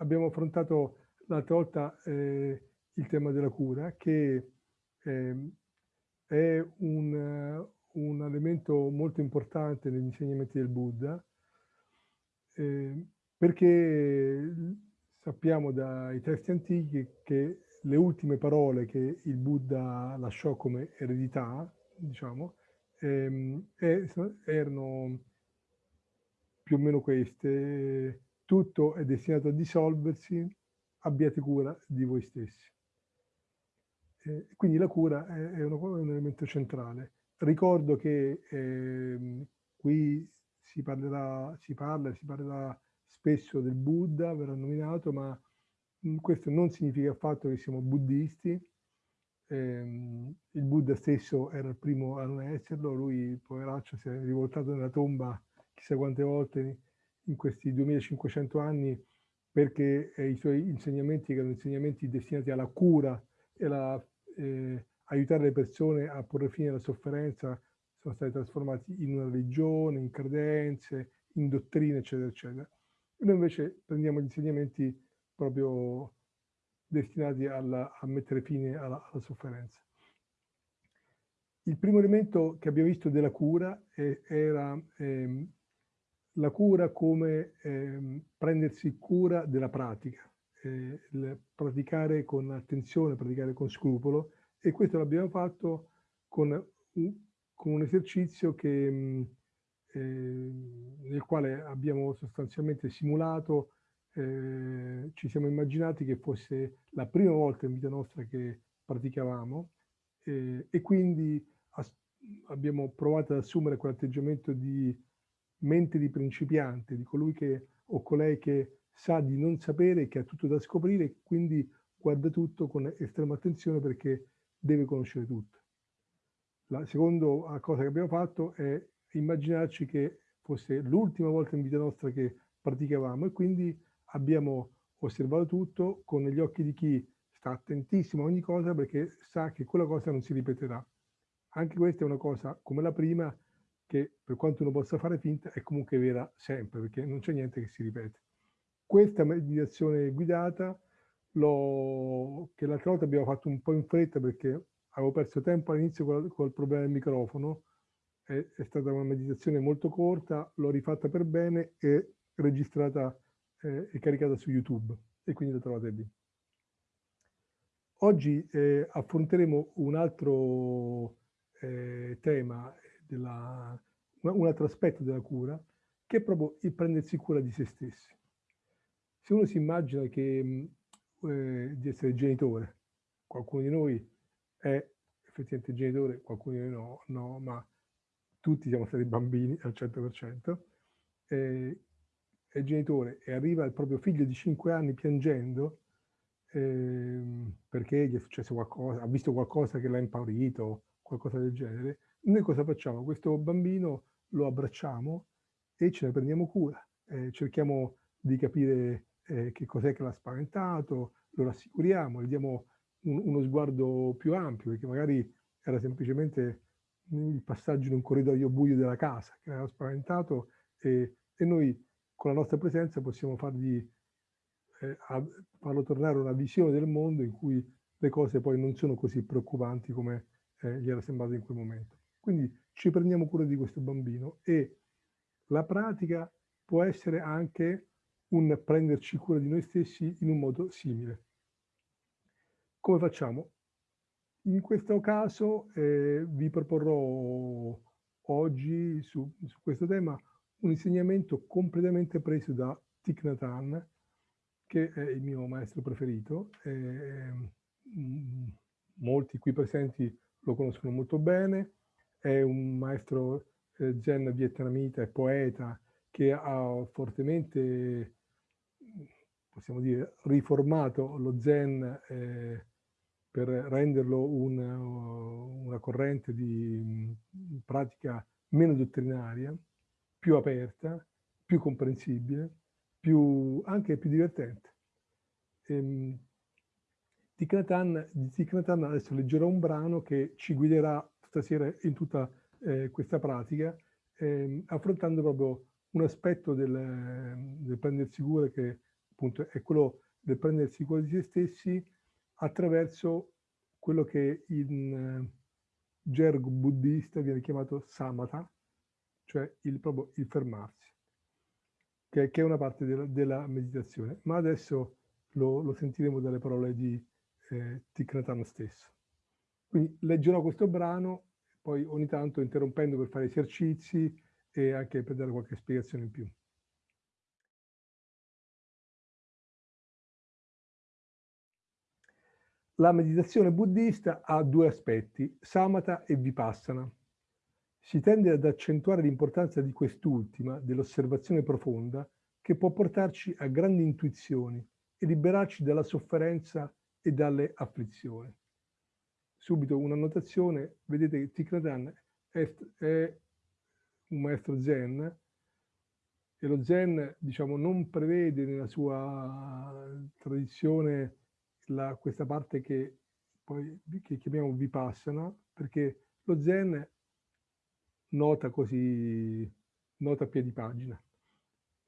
abbiamo affrontato l'altra volta eh, il tema della cura, che eh, è un, un, elemento molto importante negli insegnamenti del Buddha, eh, perché sappiamo dai testi antichi che le ultime parole che il Buddha lasciò come eredità, diciamo, ehm, erano più o meno queste, tutto è destinato a dissolversi, abbiate cura di voi stessi. Eh, quindi la cura è, è, un, è, un, elemento centrale. Ricordo che eh, qui si parlerà, si parla, si parlerà spesso del Buddha, verrà nominato, ma mh, questo non significa affatto che siamo buddisti. Eh, il Buddha stesso era il primo a non esserlo, lui, poveraccio, si è rivoltato nella tomba chissà quante volte in questi 2500 anni perché eh, i suoi insegnamenti, che erano insegnamenti destinati alla cura e alla eh, aiutare le persone a porre fine alla sofferenza sono stati trasformati in una religione, in credenze, in dottrine, eccetera, eccetera. Noi invece prendiamo gli insegnamenti proprio destinati alla, a mettere fine alla, alla, sofferenza. Il primo elemento che abbiamo visto della cura è, era ehm, la cura come ehm, prendersi cura della pratica, eh, praticare con attenzione, praticare con scrupolo. E questo l'abbiamo fatto con con un esercizio che, eh, nel quale abbiamo sostanzialmente simulato, eh, ci siamo immaginati che fosse la prima volta in vita nostra che praticavamo eh, e quindi abbiamo provato ad assumere quell'atteggiamento di mente di principiante, di colui che o colei che sa di non sapere, che ha tutto da scoprire quindi guarda tutto con estrema attenzione perché deve conoscere tutto. La seconda cosa che abbiamo fatto è immaginarci che fosse l'ultima volta in vita nostra che praticavamo e quindi abbiamo osservato tutto con gli occhi di chi sta attentissimo a ogni cosa perché sa che quella cosa non si ripeterà. Anche questa è una cosa come la prima che per quanto uno possa fare finta è comunque vera sempre perché non c'è niente che si ripete. Questa meditazione guidata, che l'altra volta abbiamo fatto un po' in fretta perché avevo perso tempo all'inizio col, col problema del microfono, è, è, stata una meditazione molto corta, l'ho rifatta per bene e registrata eh, e caricata su YouTube e quindi la trovate lì. Oggi eh, affronteremo un altro eh, tema, della, un altro aspetto della cura, che è proprio il prendersi cura di se stessi. Se uno si immagina che, eh, di essere genitore, qualcuno di noi è effettivamente genitore, qualcuno di noi no, no ma tutti siamo stati bambini al 100%, eh, è genitore e arriva il proprio figlio di 5 anni piangendo eh, perché gli è successo qualcosa, ha visto qualcosa che l'ha impaurito, qualcosa del genere, noi cosa facciamo? Questo bambino lo abbracciamo e ce ne prendiamo cura, eh, cerchiamo di capire eh, che cos'è che l'ha spaventato, lo rassicuriamo, gli diamo un, uno sguardo più ampio, perché magari era semplicemente il passaggio in un corridoio buio della casa che l'aveva spaventato e, e, noi con la nostra presenza possiamo fargli, eh, a, farlo tornare a una visione del mondo in cui le cose poi non sono così preoccupanti come eh, gli era sembrato in quel momento. Quindi ci prendiamo cura di questo bambino e la pratica può essere anche un prenderci cura di noi stessi in un modo simile. Come facciamo? In questo caso eh, vi proporrò oggi su, su, questo tema un insegnamento completamente preso da Thich Nhat Hanh, che è il mio maestro preferito. Eh, molti qui presenti lo conoscono molto bene, è un maestro eh, zen vietnamita e poeta che ha fortemente possiamo dire, riformato lo Zen eh, per renderlo un, una corrente di pratica meno dottrinaria, più aperta, più comprensibile, più, anche più divertente. Ehm, di Thich adesso leggerò un brano che ci guiderà stasera in tutta eh, questa pratica, eh, affrontando proprio un aspetto del, del prendersi cura che appunto è quello del prendersi cura di se stessi attraverso quello che in eh, gergo buddista viene chiamato samatha, cioè il, proprio il fermarsi, che, che, è una parte della, della meditazione. Ma adesso lo, lo, sentiremo dalle parole di eh, Thich stesso. Quindi leggerò questo brano, poi ogni tanto interrompendo per fare esercizi e anche per dare qualche spiegazione in più. La meditazione buddista ha due aspetti, samatha e vipassana. Si tende ad accentuare l'importanza di quest'ultima, dell'osservazione profonda, che può portarci a grandi intuizioni e liberarci dalla sofferenza e dalle afflizioni. Subito una notazione, vedete che è, è un maestro zen e lo zen diciamo, non prevede nella sua tradizione la, questa parte che poi che chiamiamo vipassana, perché lo zen nota così, nota a piedi pagina.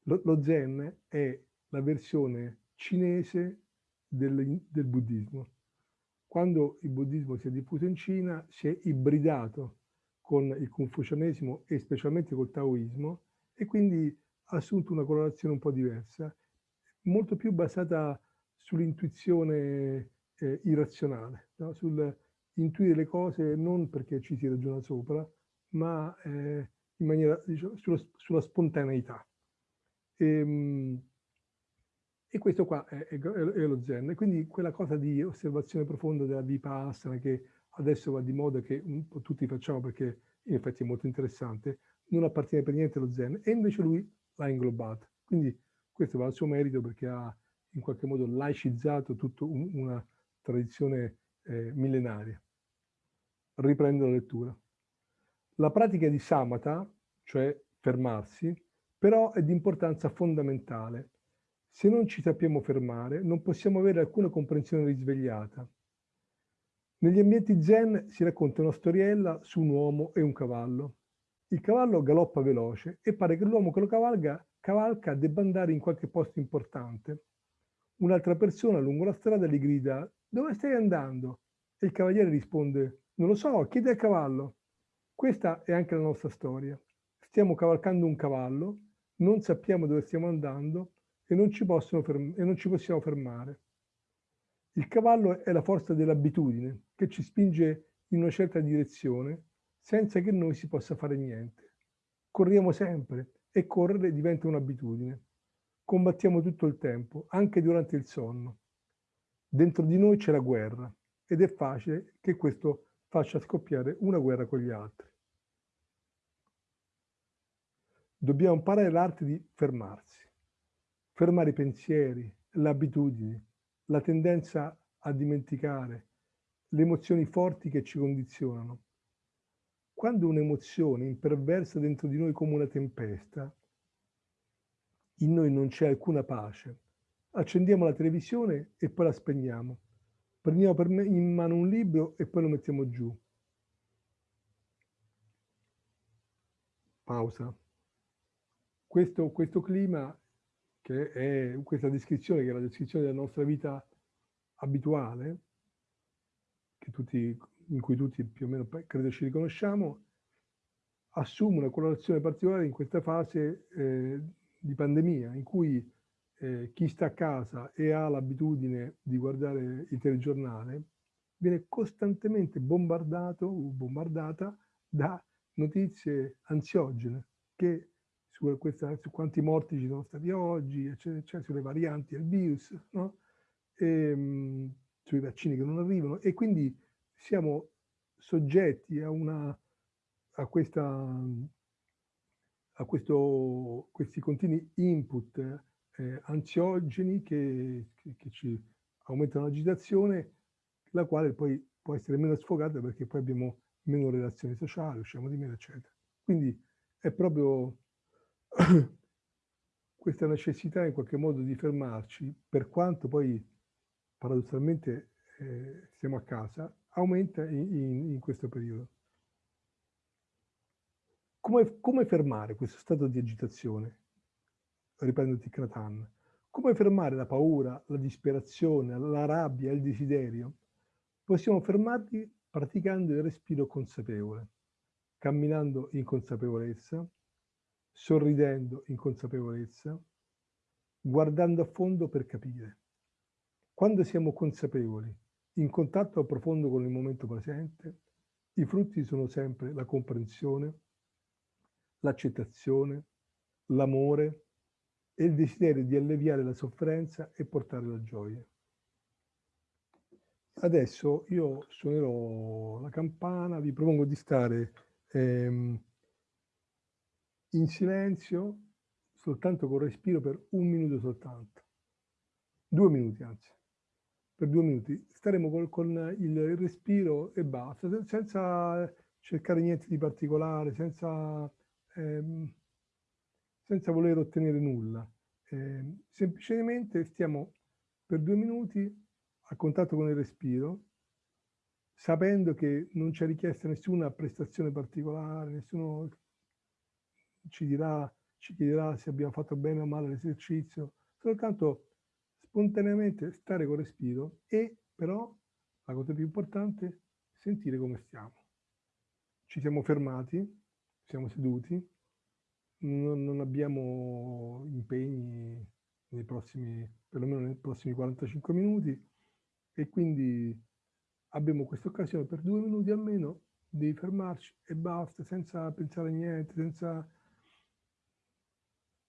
Lo, lo zen è la versione cinese del, del buddismo. Quando il buddismo si è diffuso in Cina, si è ibridato con il confucianesimo e specialmente col taoismo e quindi ha assunto una colorazione un po' diversa, molto più basata sull'intuizione eh, irrazionale, no? sul intuire le cose non perché ci si ragiona sopra, ma eh, in maniera, diciamo, sulla, sulla, spontaneità. E, ehm, e, questo qua è, è, è, lo zen. quindi quella cosa di osservazione profonda della vipassana che adesso va di moda, che un po' tutti facciamo perché in effetti è molto interessante, non appartiene per niente allo zen, e invece lui l'ha inglobata. Quindi questo va al suo merito perché ha in qualche modo laicizzato tutta un, una tradizione eh, millenaria. Riprendo la lettura. La pratica di samatha, cioè fermarsi, però è di importanza fondamentale. Se non ci sappiamo fermare, non possiamo avere alcuna comprensione risvegliata. Negli ambienti zen si racconta una storiella su un uomo e un cavallo. Il cavallo galoppa veloce e pare che l'uomo che lo cavalga, cavalca debba andare in qualche posto importante. Un'altra persona lungo la strada gli grida «Dove stai andando?» E il cavaliere risponde «Non lo so, chiedi al cavallo». Questa è anche la nostra storia. Stiamo cavalcando un cavallo, non sappiamo dove stiamo andando e non ci, e non ci possiamo fermare. Il cavallo è la forza dell'abitudine che ci spinge in una certa direzione senza che noi si possa fare niente. Corriamo sempre e correre diventa un'abitudine combattiamo tutto il tempo, anche durante il sonno. Dentro di noi c'è la guerra ed è facile che questo faccia scoppiare una guerra con gli altri. Dobbiamo imparare l'arte di fermarsi, fermare i pensieri, le abitudini, la tendenza a dimenticare, le emozioni forti che ci condizionano. Quando un'emozione imperversa dentro di noi come una tempesta, in noi non c'è alcuna pace. Accendiamo la televisione e poi la spegniamo. Prendiamo per me in mano un libro e poi lo mettiamo giù. Pausa. Questo, questo clima, che è questa descrizione, che è la descrizione della nostra vita abituale, tutti, in cui tutti più o meno credo ci riconosciamo, assume una colorazione particolare in questa fase eh, di pandemia in cui eh, chi sta a casa e ha l'abitudine di guardare il telegiornale viene costantemente bombardato o bombardata da notizie ansiogene che su, questa, su, quanti morti ci sono stati oggi, eccetera, eccetera, sulle varianti del virus, no? e, ehm, mh, sui vaccini che non arrivano e quindi siamo soggetti a, una, a questa a questo, questi continui input eh, ansiogeni che, che, che, ci aumentano l'agitazione, la quale poi può essere meno sfogata perché poi abbiamo meno relazioni sociali, usciamo di meno, eccetera. Quindi è proprio questa necessità in qualche modo di fermarci, per quanto poi paradossalmente eh, stiamo a casa, aumenta in, in, in questo periodo. Come, come fermare questo stato di agitazione? Riprendo Thich Come fermare la paura, la disperazione, la rabbia, il desiderio? Possiamo fermarli praticando il respiro consapevole, camminando in consapevolezza, sorridendo in consapevolezza, guardando a fondo per capire. Quando siamo consapevoli, in contatto profondo con il momento presente, i frutti sono sempre la comprensione, l'accettazione, l'amore e il desiderio di alleviare la sofferenza e portare la gioia. Adesso io suonerò la campana, vi propongo di stare ehm, in silenzio, soltanto con respiro per un minuto soltanto. Due minuti anzi. Per due minuti. Staremo col, con il respiro e basta, senza cercare niente di particolare, senza, ehm, senza voler ottenere nulla. Eh, semplicemente stiamo per due minuti a contatto con il respiro, sapendo che non c'è richiesta nessuna prestazione particolare, nessuno ci dirà, ci chiederà se abbiamo fatto bene o male l'esercizio, soltanto spontaneamente stare con respiro e però, la cosa più importante, sentire come stiamo. Ci siamo fermati, siamo seduti, non, non abbiamo impegni nei prossimi, perlomeno nei prossimi 45 minuti e quindi abbiamo questa occasione per due minuti almeno di fermarci e basta, senza pensare a niente, senza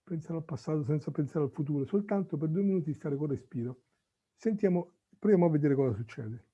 pensare al passato, senza pensare al futuro, soltanto per due minuti stare con respiro. Sentiamo, proviamo a vedere cosa succede.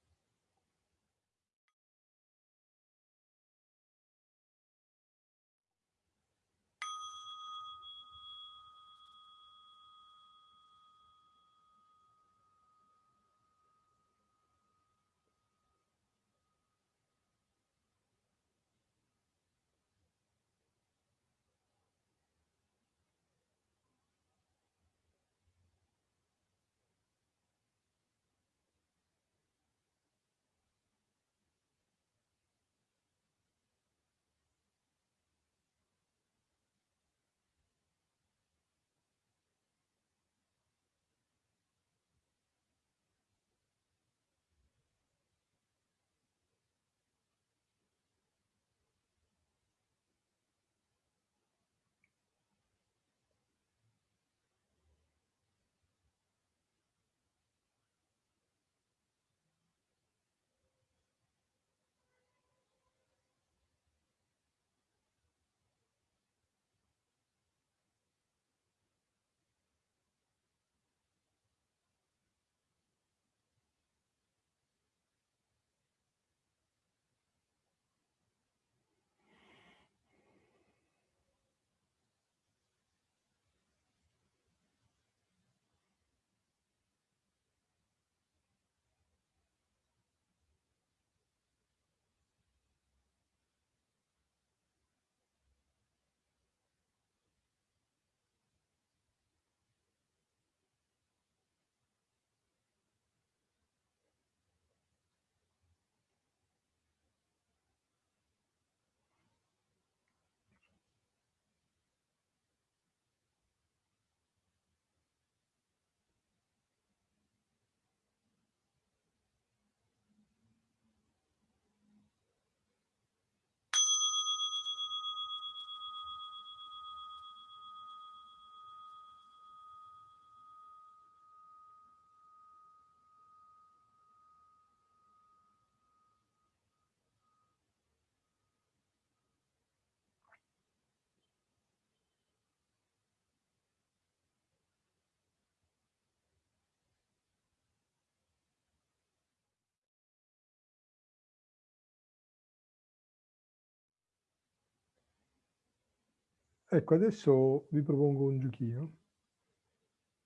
Ecco, adesso vi propongo un giochino.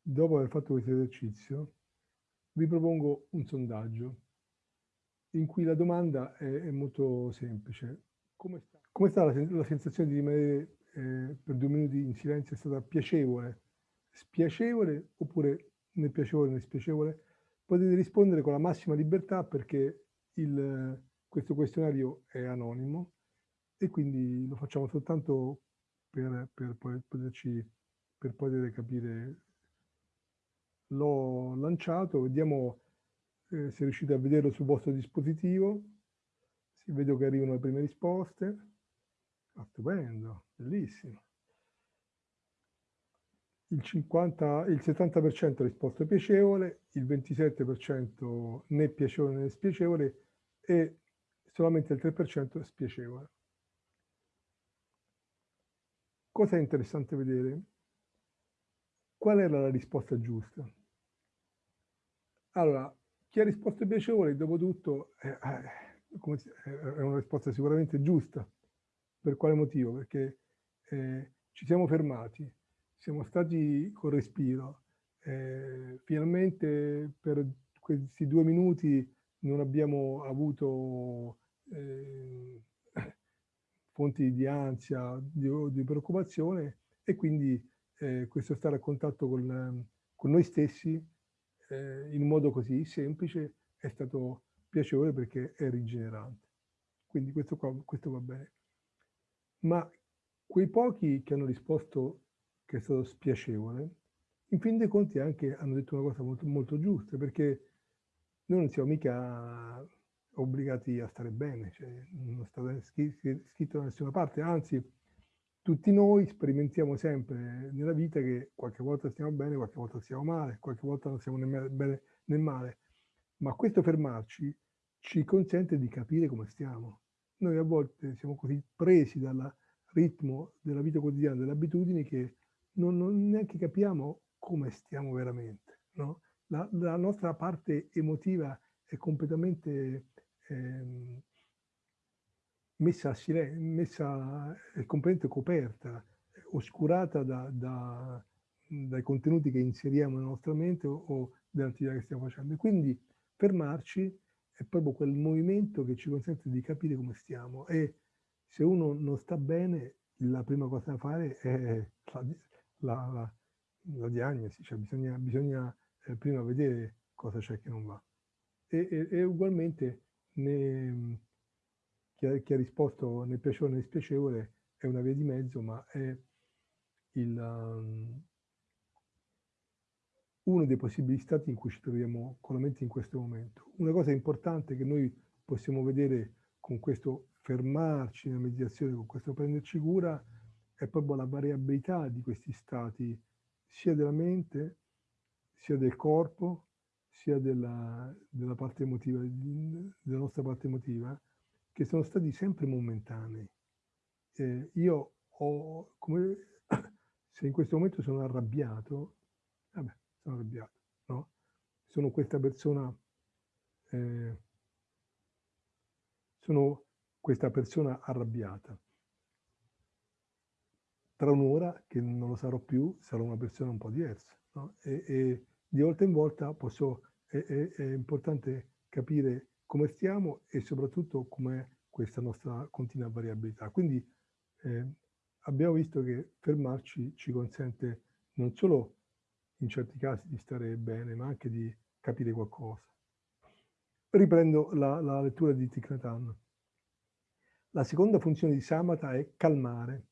Dopo aver fatto questo esercizio, vi propongo un sondaggio in cui la domanda è, è molto semplice. Come sta, come sta la, la, sensazione di rimanere eh, per due minuti in silenzio? È stata piacevole, spiacevole oppure né piacevole né spiacevole? Potete rispondere con la massima libertà perché il, questo questionario è anonimo e quindi lo facciamo soltanto per, per poterci, per poter capire l'ho lanciato, vediamo eh, se riuscite a vederlo sul vostro dispositivo. Si vedo che arrivano le prime risposte. Ah, stupendo, bellissimo. Il, 50, il 70% ha risposto piacevole, il 27% né piacevole né spiacevole e solamente il 3% è spiacevole. Cosa è interessante vedere? Qual era la risposta giusta? Allora, chi ha risposto piacevole, dopo tutto, eh, è una risposta sicuramente giusta. Per quale motivo? Perché eh, ci siamo fermati, siamo stati con respiro. Eh, finalmente per questi due minuti non abbiamo avuto eh, fonti di ansia, di, di preoccupazione e quindi eh, questo stare a contatto con, con noi stessi eh, in modo così semplice è stato piacevole perché è rigenerante. Quindi questo, qua, questo va bene. Ma quei pochi che hanno risposto che è stato spiacevole, in fin dei conti anche hanno detto una cosa molto, molto giusta, perché noi non siamo mica obbligati a stare bene, cioè non sta scritto da nessuna parte, anzi tutti noi sperimentiamo sempre nella vita che qualche volta stiamo bene, qualche volta stiamo male, qualche volta non siamo né bene né male, ma questo fermarci ci consente di capire come stiamo. Noi a volte siamo così presi dal ritmo della vita quotidiana, delle abitudini, che non, non neanche capiamo come stiamo veramente. No? La, la, nostra parte emotiva è completamente eh, messa, a silenzio, messa è completamente coperta, oscurata da, da, dai contenuti che inseriamo nella nostra mente o, o dell'attività che stiamo facendo. Quindi fermarci è proprio quel movimento che ci consente di capire come stiamo e se uno non sta bene, la prima cosa da fare è la, la, la, la diagnosi, cioè bisogna, bisogna eh, prima vedere cosa c'è che non va. E, e, e ugualmente ne, chi, ha, chi, ha, risposto né piacevole né dispiacevole è una via di mezzo, ma è il, um, uno dei possibili stati in cui ci troviamo con la mente in questo momento. Una cosa importante che noi possiamo vedere con questo fermarci nella meditazione, con questo prenderci cura, è proprio la variabilità di questi stati, sia della mente, sia del corpo, sia della, della parte emotiva, della nostra parte emotiva, che sono stati sempre momentanei. Eh, io ho, come se in questo momento sono arrabbiato, vabbè, sono arrabbiato, no? Sono questa persona, eh, sono questa persona arrabbiata. Tra un'ora, che non lo sarò più, sarò una persona un po' diversa. No? E, e, di volta in volta posso, è, è, è importante capire come stiamo e soprattutto com'è questa nostra continua variabilità. Quindi eh, abbiamo visto che fermarci ci consente non solo in certi casi di stare bene, ma anche di capire qualcosa. Riprendo la, la lettura di Tikratan. La seconda funzione di Samatha è calmare.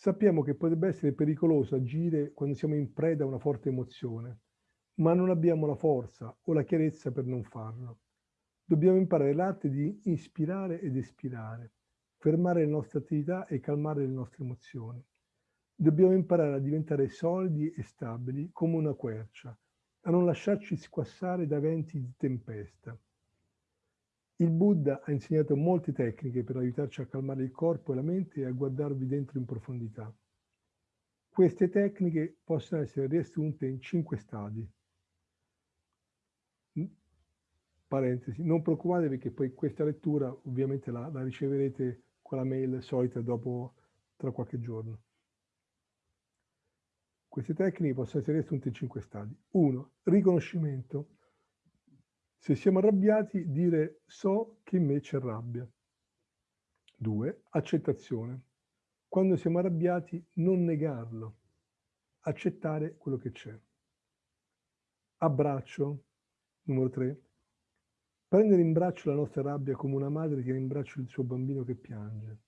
Sappiamo che potrebbe essere pericoloso agire quando siamo in preda a una forte emozione, ma non abbiamo la forza o la chiarezza per non farlo. Dobbiamo imparare l'arte di ispirare ed espirare, fermare le nostre attività e calmare le nostre emozioni. Dobbiamo imparare a diventare solidi e stabili come una quercia, a non lasciarci squassare da venti di tempesta. Il Buddha ha insegnato molte tecniche per aiutarci a calmare il corpo e la mente e a guardarvi dentro in profondità. Queste tecniche possono essere riassunte in cinque stadi. Parentesi, non preoccupatevi perché poi questa lettura ovviamente la, la riceverete con la mail solita dopo tra qualche giorno. Queste tecniche possono essere riassunte in cinque stadi. Uno, riconoscimento. Se siamo arrabbiati, dire so che in me c'è rabbia. Due, accettazione. Quando siamo arrabbiati, non negarlo, accettare quello che c'è. Abbraccio. Numero tre, prendere in braccio la nostra rabbia come una madre tiene in braccio il suo bambino che piange.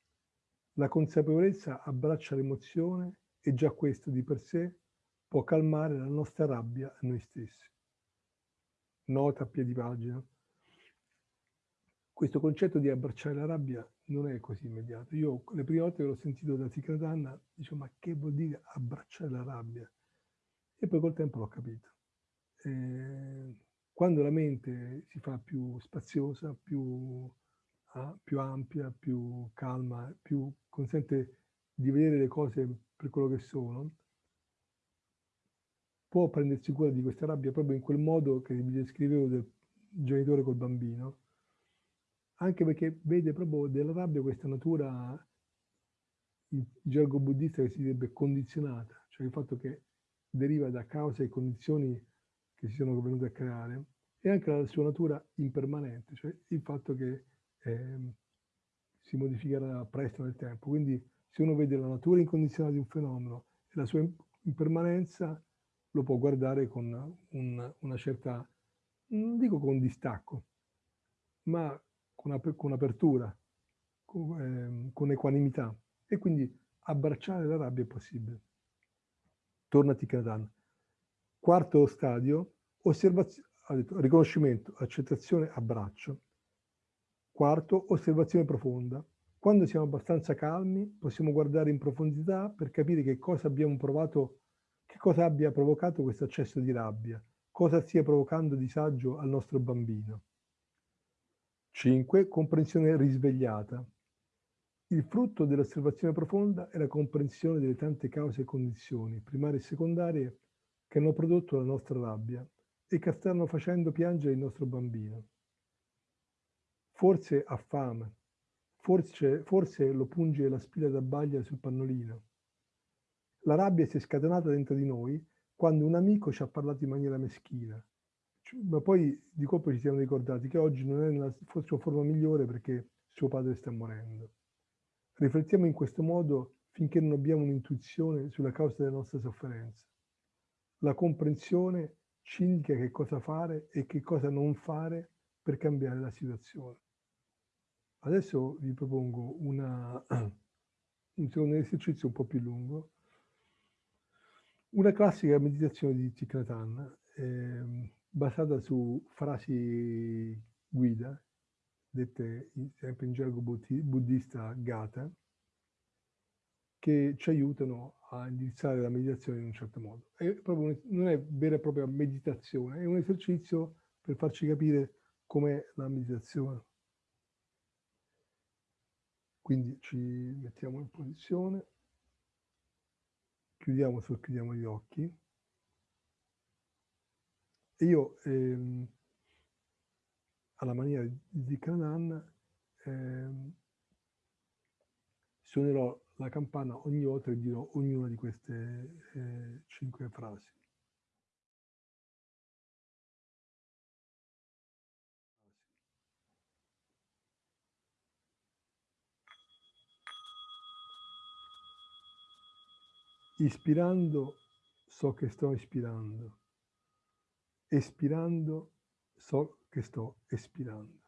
La consapevolezza abbraccia l'emozione e già questo di per sé può calmare la nostra rabbia a noi stessi. Nota a piedi pagina. Questo concetto di abbracciare la rabbia non è così immediato. Io le prime volte che l'ho sentito da Tikratanna dicevo ma che vuol dire abbracciare la rabbia? E poi col tempo l'ho capito. Eh, quando la mente si fa più spaziosa, più, ah, più ampia, più calma, più consente di vedere le cose per quello che sono, può prendersi cura di questa rabbia proprio in quel modo che vi descrivevo del genitore col bambino, anche perché vede proprio della rabbia questa natura in gergo buddista che si direbbe condizionata, cioè il fatto che deriva da cause e condizioni che si sono venute a creare e anche la sua natura impermanente, cioè il fatto che eh, si modificherà presto nel tempo. Quindi se uno vede la natura incondizionata di un fenomeno e la sua impermanenza, lo può guardare con un, una certa, non dico con distacco, ma con, ap con apertura, con, eh, con, equanimità. E quindi abbracciare la rabbia è possibile. Torna a Tikradan. Quarto stadio, riconoscimento, accettazione, abbraccio. Quarto, osservazione profonda. Quando siamo abbastanza calmi, possiamo guardare in profondità per capire che cosa abbiamo provato che cosa abbia provocato questo accesso di rabbia, cosa stia provocando disagio al nostro bambino. 5. Comprensione risvegliata. Il frutto dell'osservazione profonda è la comprensione delle tante cause e condizioni, primarie e secondarie, che hanno prodotto la nostra rabbia e che stanno facendo piangere il nostro bambino. Forse ha fame, forse, forse lo punge la spilla da baglia sul pannolino, la rabbia si è scatenata dentro di noi quando un amico ci ha parlato in maniera meschina. Ma poi di colpo ci siamo ricordati che oggi non è nella sua forma migliore perché suo padre sta morendo. Riflettiamo in questo modo finché non abbiamo un'intuizione sulla causa delle nostre sofferenze. La comprensione ci indica che cosa fare e che cosa non fare per cambiare la situazione. Adesso vi propongo una, un secondo esercizio un po' più lungo una classica meditazione di Hanh, eh, basata su frasi guida, dette sempre in gergo buddista Gata, che ci aiutano a indirizzare la meditazione in un certo modo. È proprio, non è vera e propria meditazione, è un esercizio per farci capire com'è la meditazione. Quindi ci mettiamo in posizione chiudiamo, socchiudiamo gli occhi. E io, ehm, alla maniera di Canan, ehm, suonerò la campana ogni volta che dirò ognuna di queste eh, cinque frasi. Ispirando so che sto ispirando. Espirando so che sto espirando.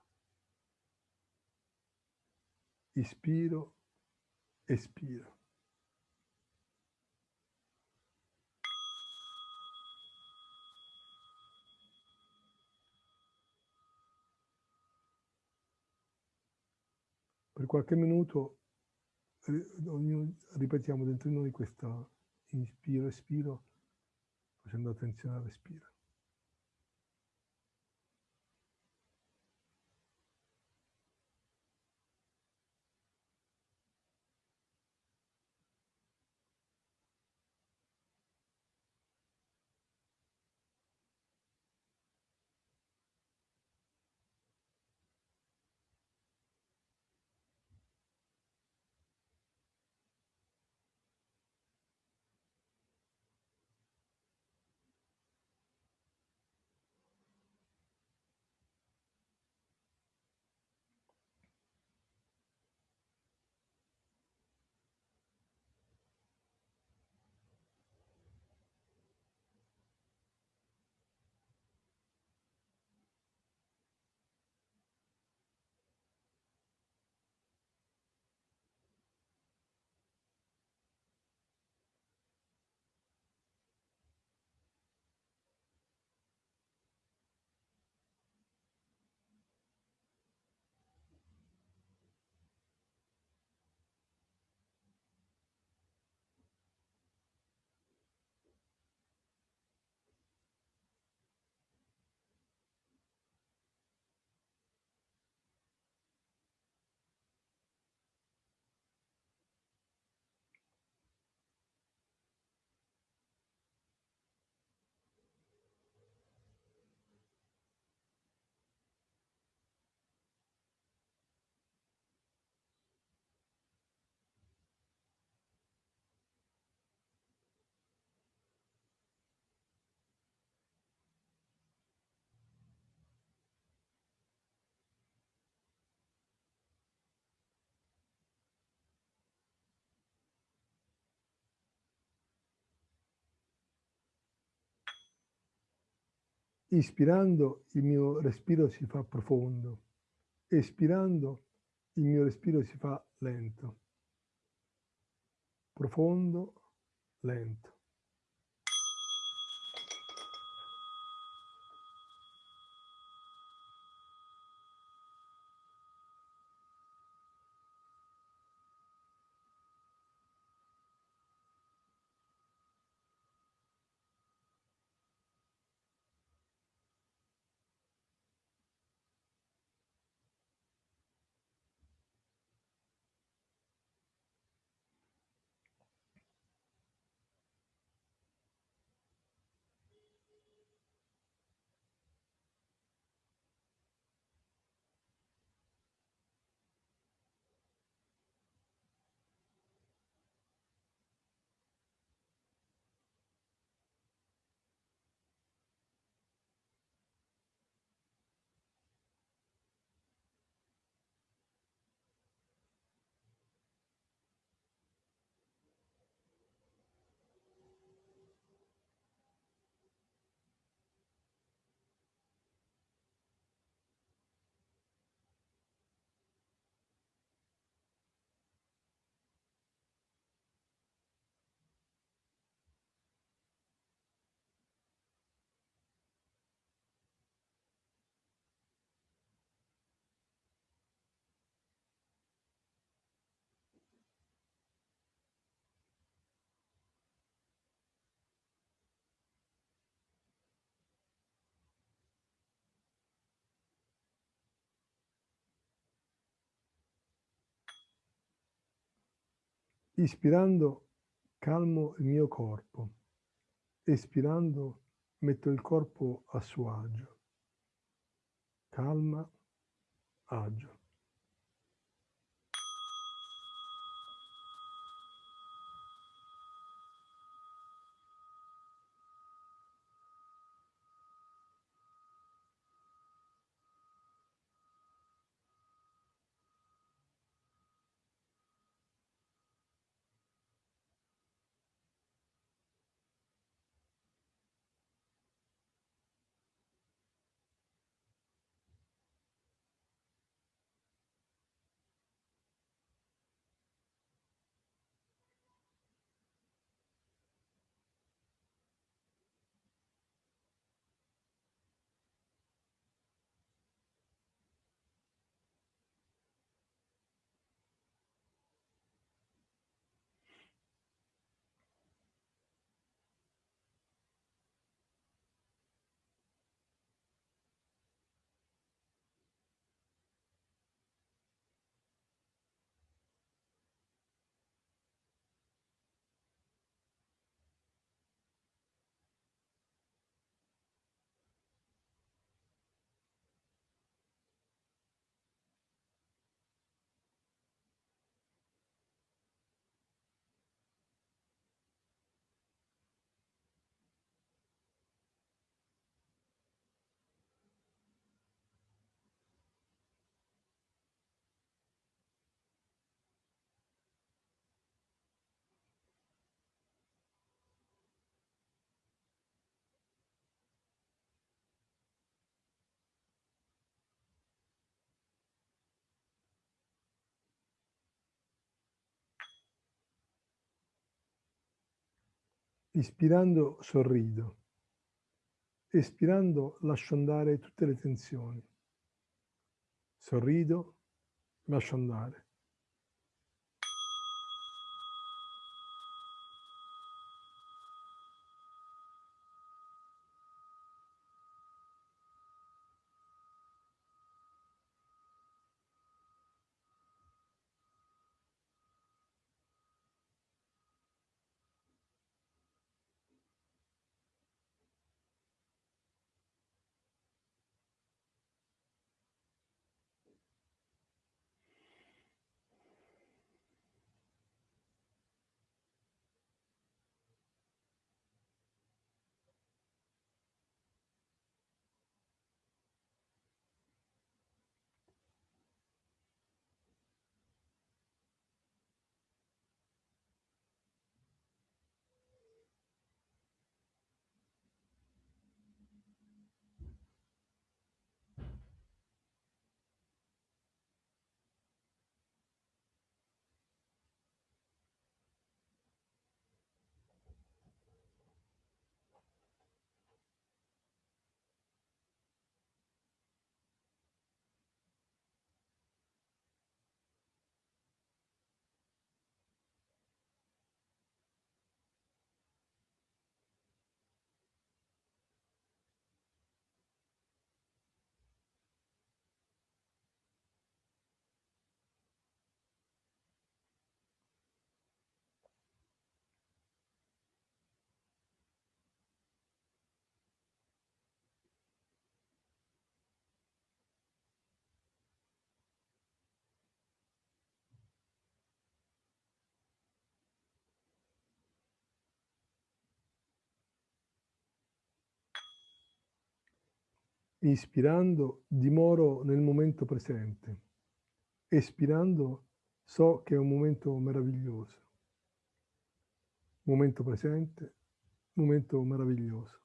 Ispiro, espiro. Per qualche minuto ognuno ripetiamo dentro di noi questa inspiro, espiro, facendo attenzione al respiro. Ispirando il mio respiro si fa profondo, espirando il mio respiro si fa lento, profondo, lento. Ispirando calmo il mio corpo, espirando metto il corpo a suo agio. Calma, agio. Ispirando sorrido, espirando lascio andare tutte le tensioni. Sorrido, lascio andare. Inspirando dimoro nel momento presente. Espirando so che è un momento meraviglioso. Momento presente, momento meraviglioso.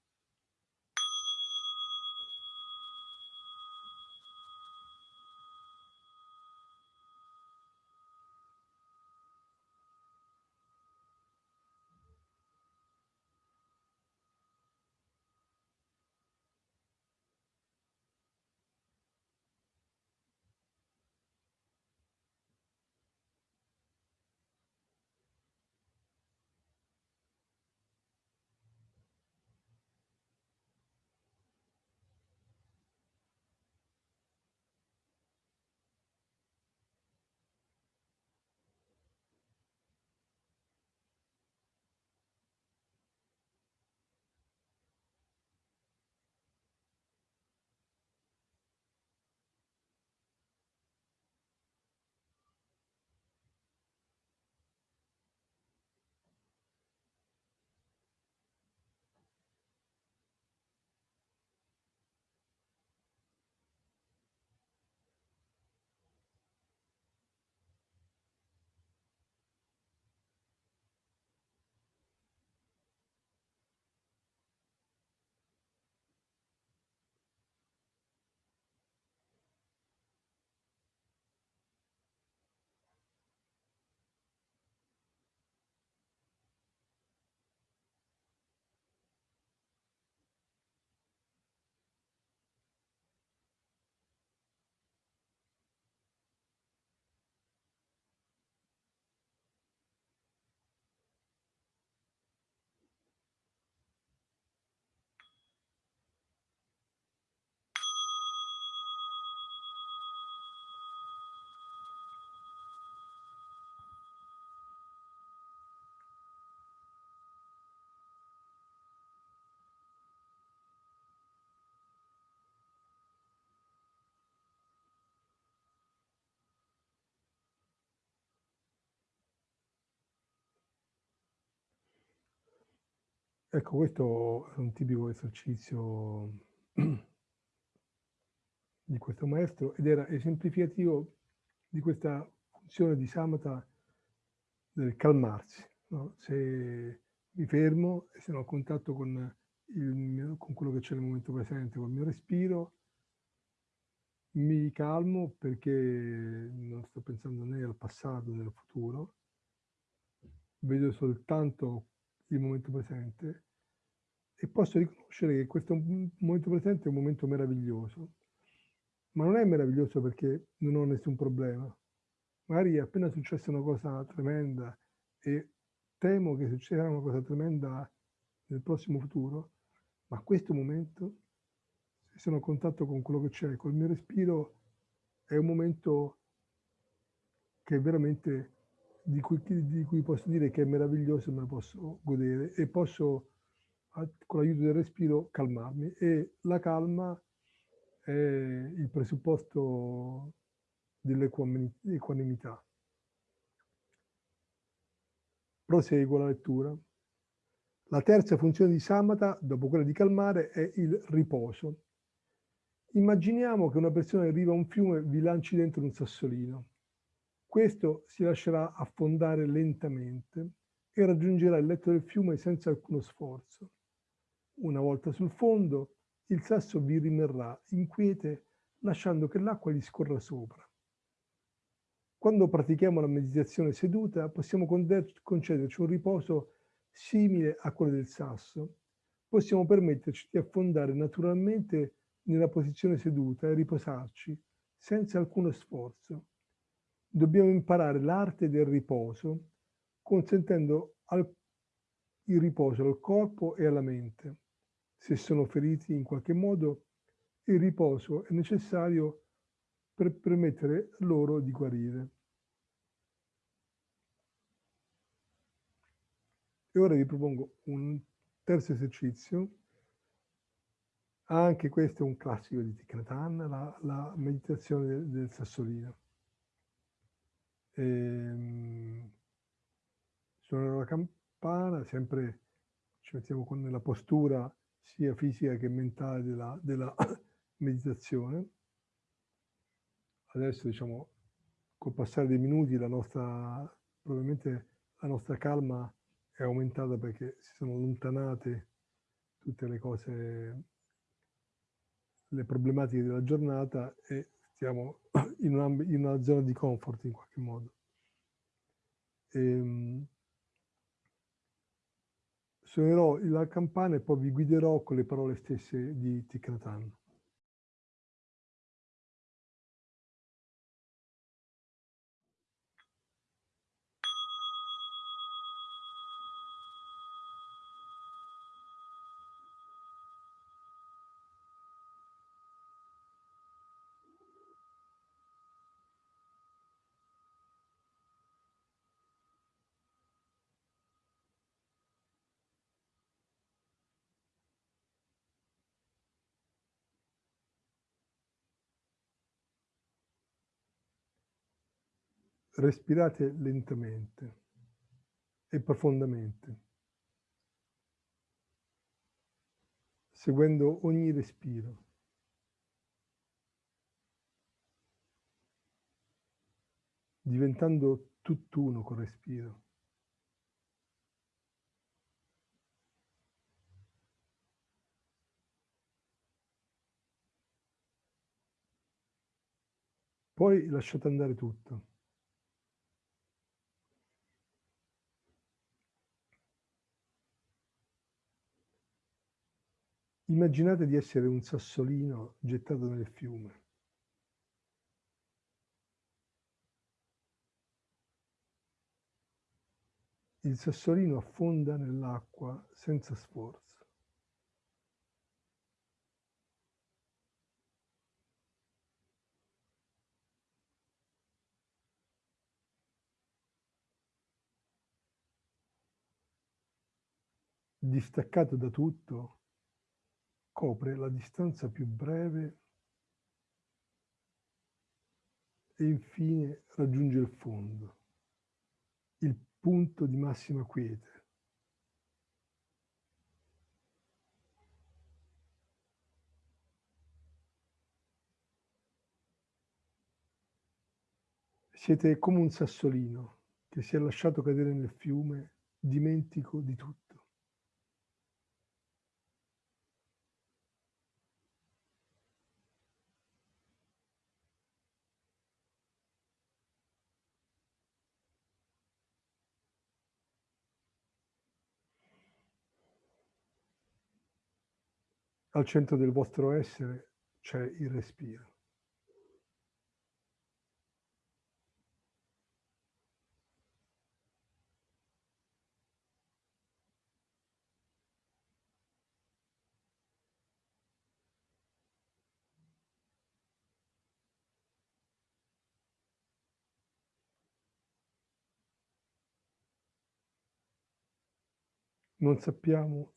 Ecco, questo è un tipico esercizio di questo maestro ed era esemplificativo di questa funzione di samatha del calmarsi. No? Se mi fermo e sono a contatto con, il, con quello che c'è nel momento presente, col mio respiro, mi calmo perché non sto pensando né al passato né al futuro, vedo soltanto il momento presente e posso riconoscere che questo momento presente è un momento meraviglioso. Ma non è meraviglioso perché non ho nessun problema. Magari è appena successa una cosa tremenda e temo che succederà una cosa tremenda nel prossimo futuro, ma questo momento, se sono a contatto con quello che c'è, col mio respiro, è un momento che veramente di cui, di cui posso dire che è meraviglioso me lo posso godere e posso con l'aiuto del respiro calmarmi e la calma è il presupposto dell'equanimità. Proseguo la lettura. La terza funzione di samatha, dopo quella di calmare, è il riposo. Immaginiamo che una persona arriva a un fiume e vi lanci dentro un sassolino. Questo si lascerà affondare lentamente e raggiungerà il letto del fiume senza alcuno sforzo. Una volta sul fondo, il sasso vi rimarrà inquiete lasciando che l'acqua gli scorra sopra. Quando pratichiamo la meditazione seduta possiamo concederci un riposo simile a quello del sasso. Possiamo permetterci di affondare naturalmente nella posizione seduta e riposarci senza alcuno sforzo dobbiamo imparare l'arte del riposo, consentendo al, il riposo al corpo e alla mente. Se sono feriti in qualche modo, il riposo è necessario per permettere loro di guarire. E ora vi propongo un terzo esercizio. Anche questo è un classico di Thich la, la meditazione del, del sassolino. Ehm, suonerò la campana, sempre ci mettiamo con la postura sia fisica che mentale della, della, meditazione. Adesso diciamo col passare dei minuti la nostra probabilmente la nostra calma è aumentata perché si sono allontanate tutte le cose le problematiche della giornata e stiamo in una, in una zona di comfort in qualche modo. Ehm, suonerò la campana e poi vi guiderò con le parole stesse di Thich respirate lentamente e profondamente, seguendo ogni respiro. diventando tutt'uno col respiro. Poi lasciate andare tutto. Immaginate di essere un sassolino gettato nel fiume. Il sassolino affonda nell'acqua senza sforzo. Distaccato da tutto, copre la distanza più breve e infine raggiunge il fondo, il punto di massima quiete. Siete come un sassolino che si è lasciato cadere nel fiume dimentico di tutto. Al centro del vostro essere c'è il respiro. Non sappiamo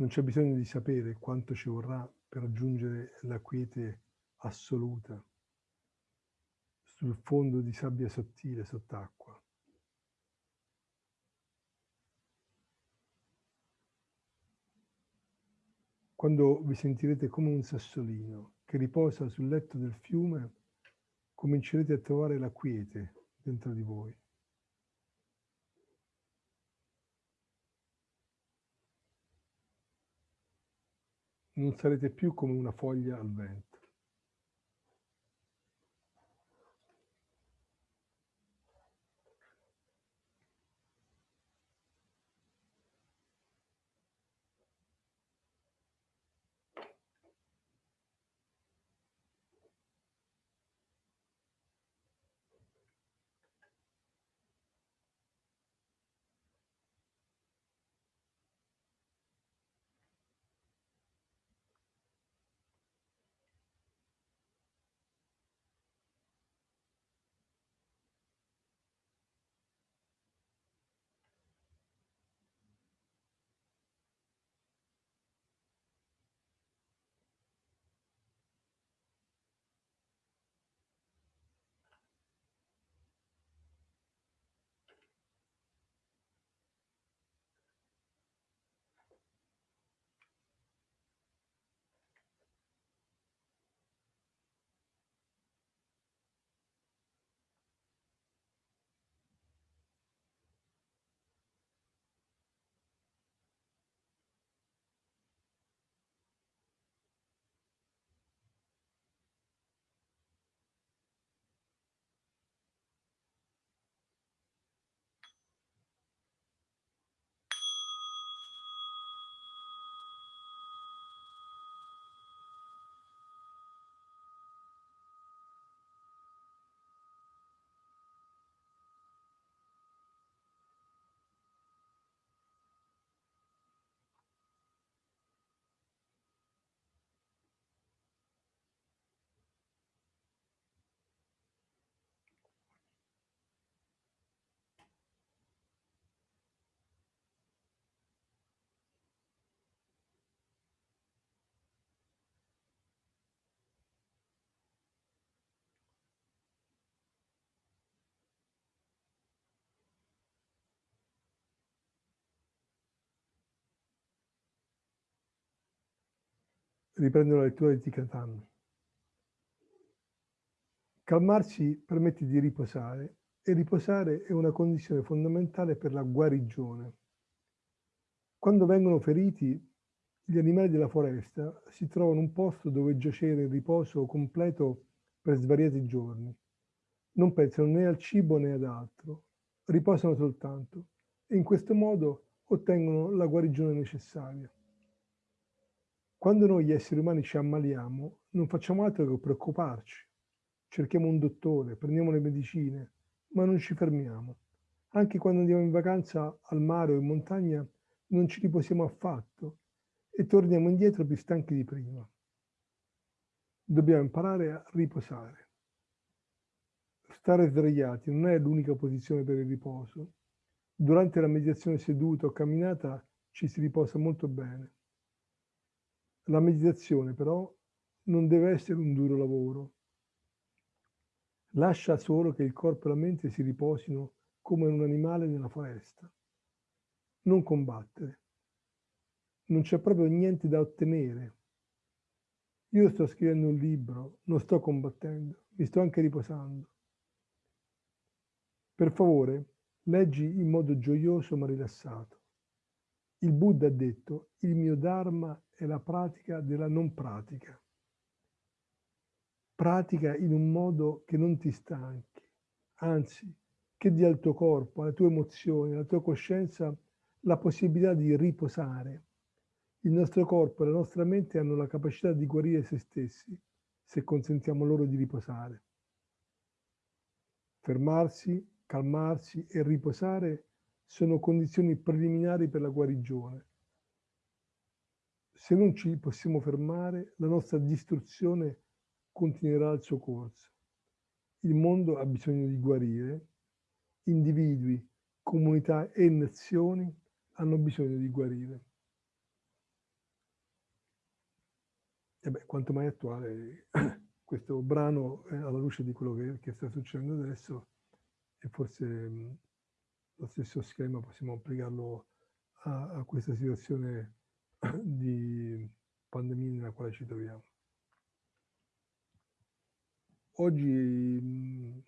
non c'è bisogno di sapere quanto ci vorrà per raggiungere la quiete assoluta sul fondo di sabbia sottile sott'acqua. Quando vi sentirete come un sassolino che riposa sul letto del fiume, comincerete a trovare la quiete dentro di voi. Non sarete più come una foglia al vento. Riprendo la lettura di Tikatan. Calmarsi permette di riposare e riposare è una condizione fondamentale per la guarigione. Quando vengono feriti, gli animali della foresta si trovano un posto dove giacere in riposo completo per svariati giorni. Non pensano né al cibo né ad altro, riposano soltanto e in questo modo ottengono la guarigione necessaria. Quando noi esseri umani ci ammaliamo, non facciamo altro che preoccuparci. Cerchiamo un dottore, prendiamo le medicine, ma non ci fermiamo. Anche quando andiamo in vacanza al mare o in montagna non ci riposiamo affatto e torniamo indietro più stanchi di prima. Dobbiamo imparare a riposare. Stare svegliati non è l'unica posizione per il riposo. Durante la meditazione seduta o camminata ci si riposa molto bene. La meditazione però non deve essere un duro lavoro. Lascia solo che il corpo e la mente si riposino come un animale nella foresta. Non combattere non c'è proprio niente da ottenere. Io sto scrivendo un libro, non sto combattendo, mi sto anche riposando. Per favore, leggi in modo gioioso ma rilassato. Il Buddha ha detto, il mio Dharma è la pratica della non pratica. Pratica in un modo che non ti stanchi, anzi, che dia al tuo corpo, alle tue emozioni, alla tua coscienza la possibilità di riposare, il nostro corpo e la nostra mente hanno la capacità di guarire se stessi se consentiamo loro di riposare. Fermarsi, calmarsi e riposare sono condizioni preliminari per la guarigione. Se non ci possiamo fermare, la nostra distruzione continuerà il suo corso. Il mondo ha bisogno di guarire, individui, comunità e nazioni hanno bisogno di guarire. E beh, quanto mai attuale questo brano eh, alla luce di quello che, che, sta succedendo adesso e forse lo stesso schema possiamo applicarlo a, a questa situazione di pandemia nella quale ci troviamo. Oggi mh,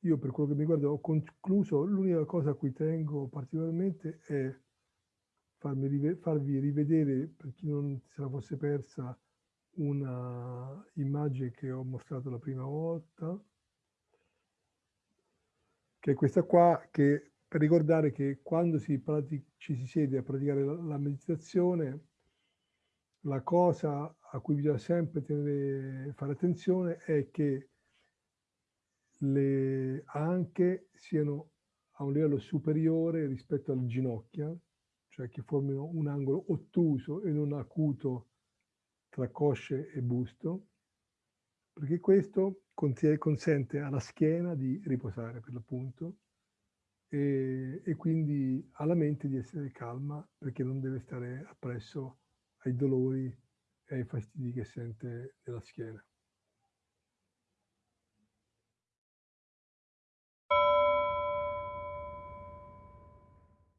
io per quello che mi riguarda ho concluso, l'unica cosa a cui tengo particolarmente è farmi, farvi rivedere, per chi non se la fosse persa, una immagine che ho mostrato la prima volta, che è questa qua, che per ricordare che quando si ci si siede a praticare la, la meditazione, la cosa a cui bisogna sempre tenere, fare attenzione è che le anche siano a un livello superiore rispetto alle ginocchia, cioè che formino un angolo ottuso e non acuto tra cosce e busto, perché questo consente alla schiena di riposare per l'appunto e, e, quindi alla mente di essere calma perché non deve stare appresso ai dolori e ai fastidi che sente nella schiena.